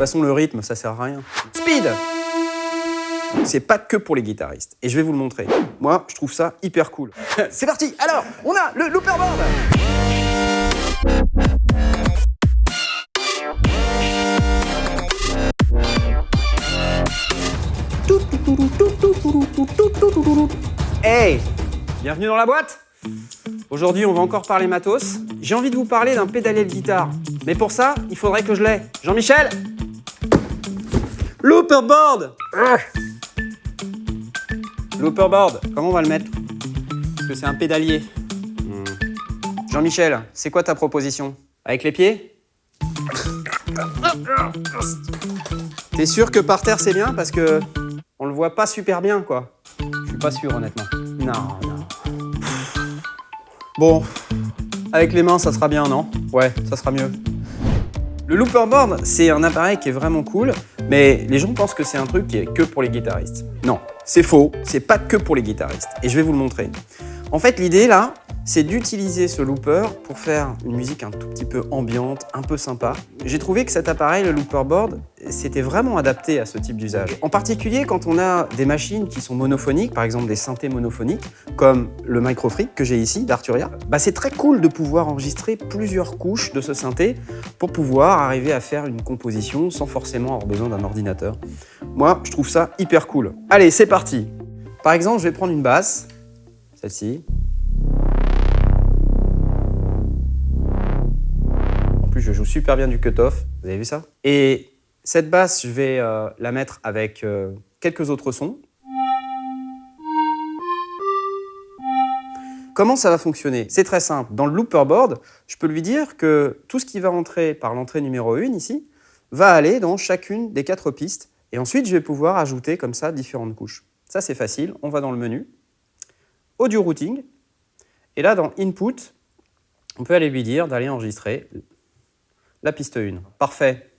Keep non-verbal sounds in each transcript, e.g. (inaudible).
façon, le rythme, ça sert à rien. Speed c'est pas que pour les guitaristes. Et je vais vous le montrer. Moi, je trouve ça hyper cool. (laughs) C'est parti Alors, on a le looperboard Hey Bienvenue dans la boîte Aujourd'hui, on va encore parler matos. J'ai envie de vous parler d'un pédalier de guitare. Mais pour ça, il faudrait que je l'ai. Jean-Michel Looperboard Looperboard, comment on va le mettre? Parce que c'est un pédalier. Hmm. Jean-Michel, c'est quoi ta proposition? Avec les pieds? T'es sûr que par terre c'est bien? Parce que on le voit pas super bien quoi. Je suis pas sûr honnêtement. Non, non. Bon, avec les mains ça sera bien non? Ouais, ça sera mieux. Le looperboard, c'est un appareil qui est vraiment cool, mais les gens pensent que c'est un truc qui est que pour les guitaristes. Non, c'est faux, c'est pas que pour les guitaristes, et je vais vous le montrer. En fait, l'idée là, c'est d'utiliser ce looper pour faire une musique un tout petit peu ambiante, un peu sympa. J'ai trouvé que cet appareil, le looperboard, c'était vraiment adapté à ce type d'usage. En particulier quand on a des machines qui sont monophoniques, par exemple des synthés monophoniques, comme le Microfreak que j'ai ici d'Arturia, bah c'est très cool de pouvoir enregistrer plusieurs couches de ce synthé pour pouvoir arriver à faire une composition sans forcément avoir besoin d'un ordinateur. Moi, je trouve ça hyper cool. Allez, c'est parti Par exemple, je vais prendre une basse, celle-ci, joue super bien du cut-off, vous avez vu ça? Et cette basse, je vais euh, la mettre avec euh, quelques autres sons. Comment ça va fonctionner? C'est très simple. Dans le looperboard, je peux lui dire que tout ce qui va entrer par l'entrée numéro 1 ici, va aller dans chacune des quatre pistes. Et ensuite, je vais pouvoir ajouter comme ça différentes couches. Ça, c'est facile. On va dans le menu. Audio routing. Et là, dans Input, on peut aller lui dire d'aller enregistrer la piste 1. Parfait.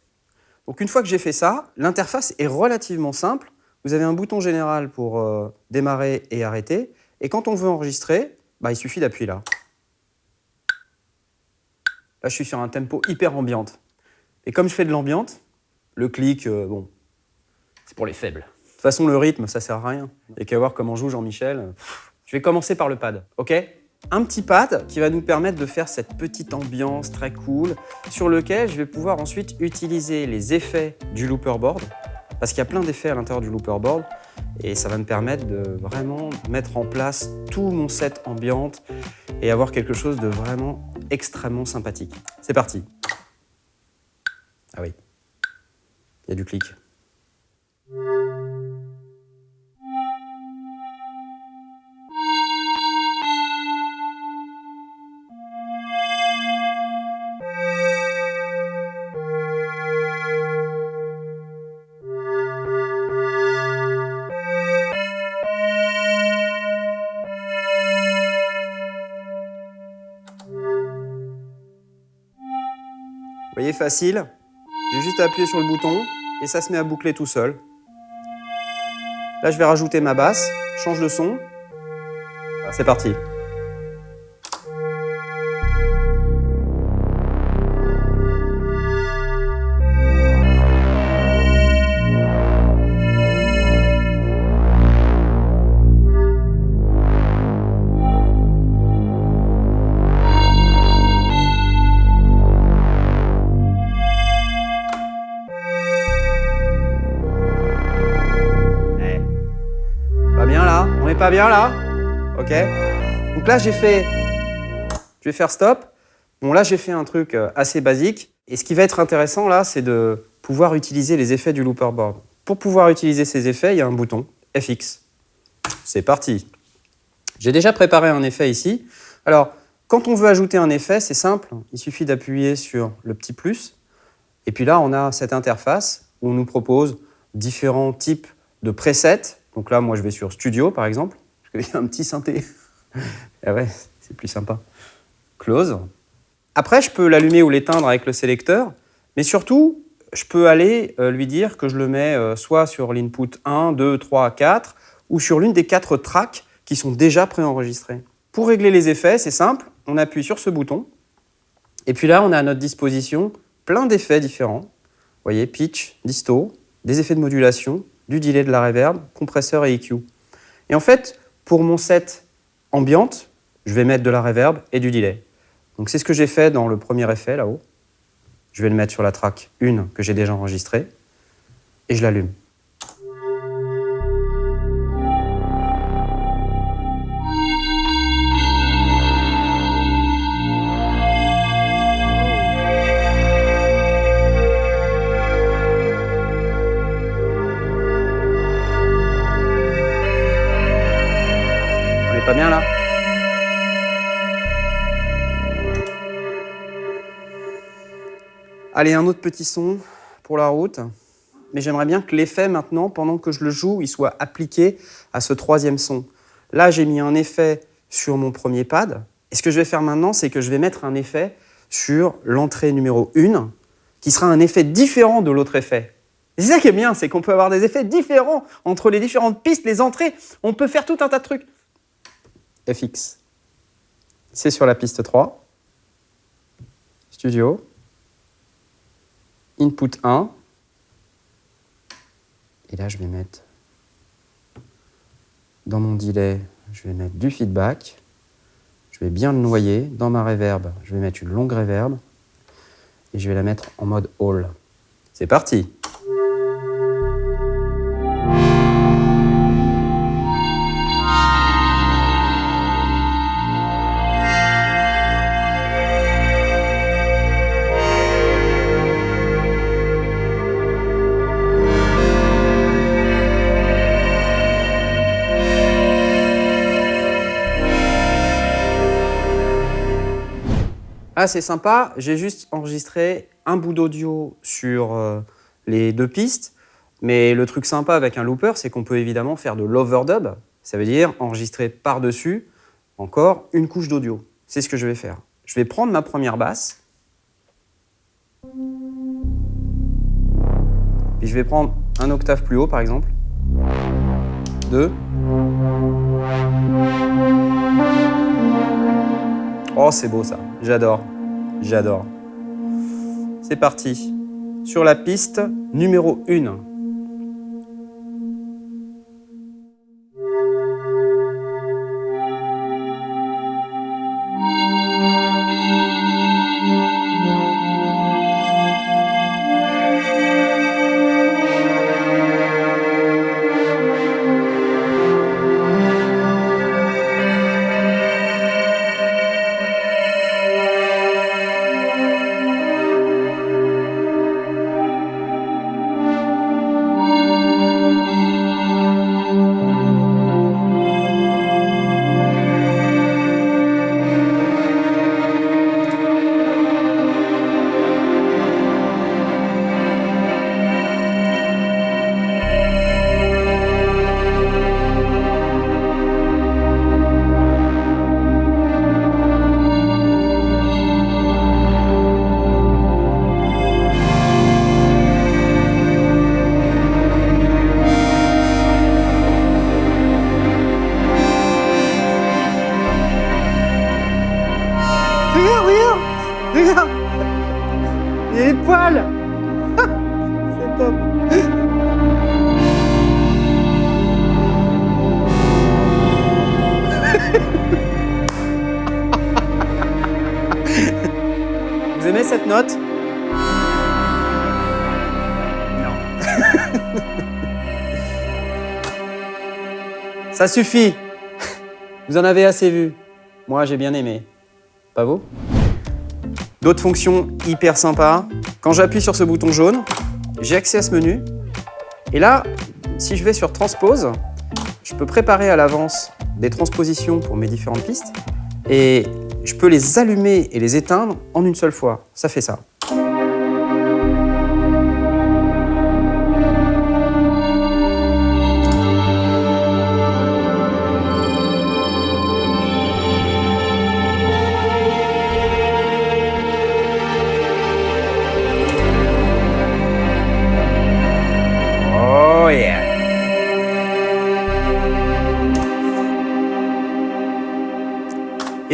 Donc une fois que j'ai fait ça, l'interface est relativement simple. Vous avez un bouton général pour euh, démarrer et arrêter. Et quand on veut enregistrer, bah, il suffit d'appuyer là. Là, je suis sur un tempo hyper ambiante. Et comme je fais de l'ambiante, le clic, euh, bon, c'est pour les faibles. De toute façon, le rythme, ça sert à rien. Et qu'à voir comment joue Jean-Michel. Je vais commencer par le pad, ok? Un petit pad qui va nous permettre de faire cette petite ambiance très cool sur lequel je vais pouvoir ensuite utiliser les effets du looperboard parce qu'il y a plein d'effets à l'intérieur du looperboard et ça va me permettre de vraiment mettre en place tout mon set ambiante et avoir quelque chose de vraiment extrêmement sympathique. C'est parti Ah oui, il y a du clic. Voyez, facile. J'ai juste appuyé sur le bouton et ça se met à boucler tout seul. Là, je vais rajouter ma basse, change de son. C'est parti. Bien là Ok Donc là, j'ai fait... Je vais faire stop. Bon, là, j'ai fait un truc euh, assez basique. Et ce qui va être intéressant, là, c'est de pouvoir utiliser les effets du looperboard. Pour pouvoir utiliser ces effets, il y a un bouton FX. C'est parti. J'ai déjà préparé un effet ici. Alors, quand on veut ajouter un effet, c'est simple. Il suffit d'appuyer sur le petit plus. Et puis là, on a cette interface où on nous propose différents types de presets donc là, moi, je vais sur Studio, par exemple, parce qu'il y a un petit synthé. (laughs) ah ouais, c'est plus sympa. Close. Après, je peux l'allumer ou l'éteindre avec le sélecteur, mais surtout, je peux aller euh, lui dire que je le mets euh, soit sur l'input 1, 2, 3, 4, ou sur l'une des quatre tracks qui sont déjà préenregistrées. Pour régler les effets, c'est simple, on appuie sur ce bouton, et puis là, on a à notre disposition plein d'effets différents. voyez, pitch, disto, des effets de modulation, du delay de la reverb, compresseur et EQ. Et en fait, pour mon set ambiante, je vais mettre de la reverb et du delay. Donc c'est ce que j'ai fait dans le premier effet là-haut. Je vais le mettre sur la track 1 que j'ai déjà enregistrée et je l'allume. Allez, un autre petit son pour la route. Mais j'aimerais bien que l'effet maintenant, pendant que je le joue, il soit appliqué à ce troisième son. Là, j'ai mis un effet sur mon premier pad. Et ce que je vais faire maintenant, c'est que je vais mettre un effet sur l'entrée numéro 1, qui sera un effet différent de l'autre effet. C'est ça qui est bien, c'est qu'on peut avoir des effets différents entre les différentes pistes, les entrées. On peut faire tout un tas de trucs. FX. C'est sur la piste 3. Studio input 1. Et là, je vais mettre dans mon delay, je vais mettre du feedback. Je vais bien le noyer. Dans ma reverb, je vais mettre une longue reverb. Et je vais la mettre en mode all. C'est parti Ah, c'est sympa, j'ai juste enregistré un bout d'audio sur euh, les deux pistes, mais le truc sympa avec un looper, c'est qu'on peut évidemment faire de l'overdub, ça veut dire enregistrer par-dessus encore une couche d'audio. C'est ce que je vais faire. Je vais prendre ma première basse, puis je vais prendre un octave plus haut par exemple, deux, Oh, c'est beau ça. J'adore. J'adore. C'est parti. Sur la piste numéro 1. C'est top Vous aimez cette note? Non. (laughs) Ça suffit Vous en avez assez vu. Moi, j'ai bien aimé. Pas vous? D'autres fonctions hyper sympas. Quand j'appuie sur ce bouton jaune, j'ai accès à ce menu. Et là, si je vais sur Transpose, je peux préparer à l'avance des transpositions pour mes différentes pistes. Et je peux les allumer et les éteindre en une seule fois. Ça fait ça.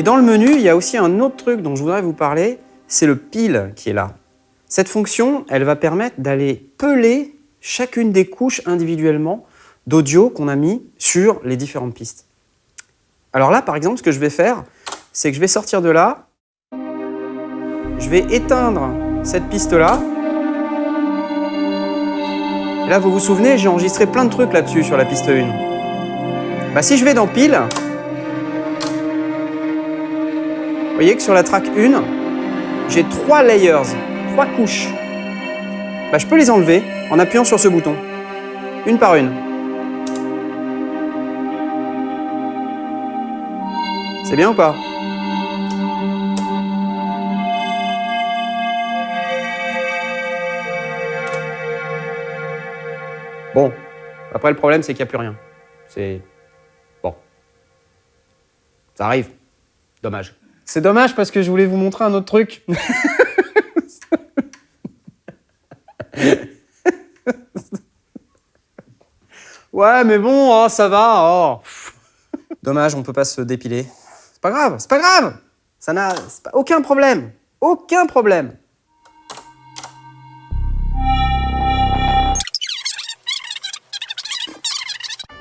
Dans le menu, il y a aussi un autre truc dont je voudrais vous parler, c'est le pile qui est là. Cette fonction, elle va permettre d'aller peler chacune des couches individuellement d'audio qu'on a mis sur les différentes pistes. Alors là, par exemple, ce que je vais faire, c'est que je vais sortir de là, je vais éteindre cette piste-là. Là, vous vous souvenez, j'ai enregistré plein de trucs là-dessus sur la piste 1. Bah, si je vais dans pile, vous voyez que sur la track 1, j'ai trois layers, trois couches. Bah, je peux les enlever en appuyant sur ce bouton, une par une. C'est bien ou pas? Bon, après le problème c'est qu'il n'y a plus rien. C'est... Bon. Ça arrive. Dommage. C'est dommage parce que je voulais vous montrer un autre truc. (laughs) ouais, mais bon, oh, ça va. Oh. Dommage, on peut pas se dépiler. C'est pas grave, c'est pas grave. Ça n'a pas... aucun problème. Aucun problème.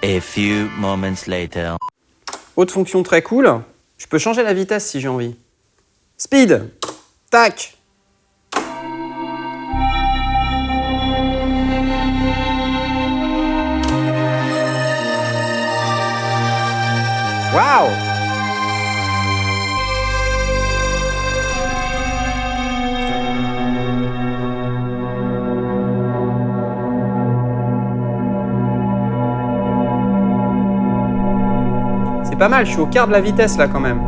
A few moments later. Autre fonction très cool, je peux changer la vitesse si j'ai envie. Speed, tac. Waouh Pas mal, je suis au quart de la vitesse là quand même. (laughs)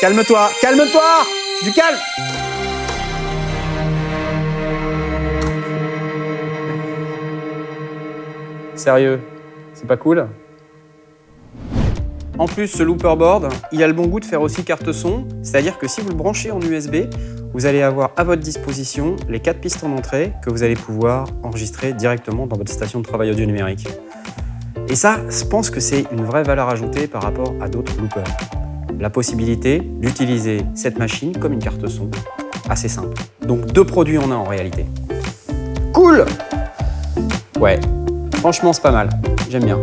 Calme-toi, calme-toi! Du calme Sérieux, c'est pas cool En plus, ce looper board, il a le bon goût de faire aussi carte son, c'est-à-dire que si vous le branchez en USB, vous allez avoir à votre disposition les quatre pistes en entrée que vous allez pouvoir enregistrer directement dans votre station de travail audio numérique. Et ça, je pense que c'est une vraie valeur ajoutée par rapport à d'autres loopers. La possibilité d'utiliser cette machine comme une carte son, assez simple. Donc deux produits en un en réalité. Cool Ouais, Franchement, c'est pas mal. J'aime bien.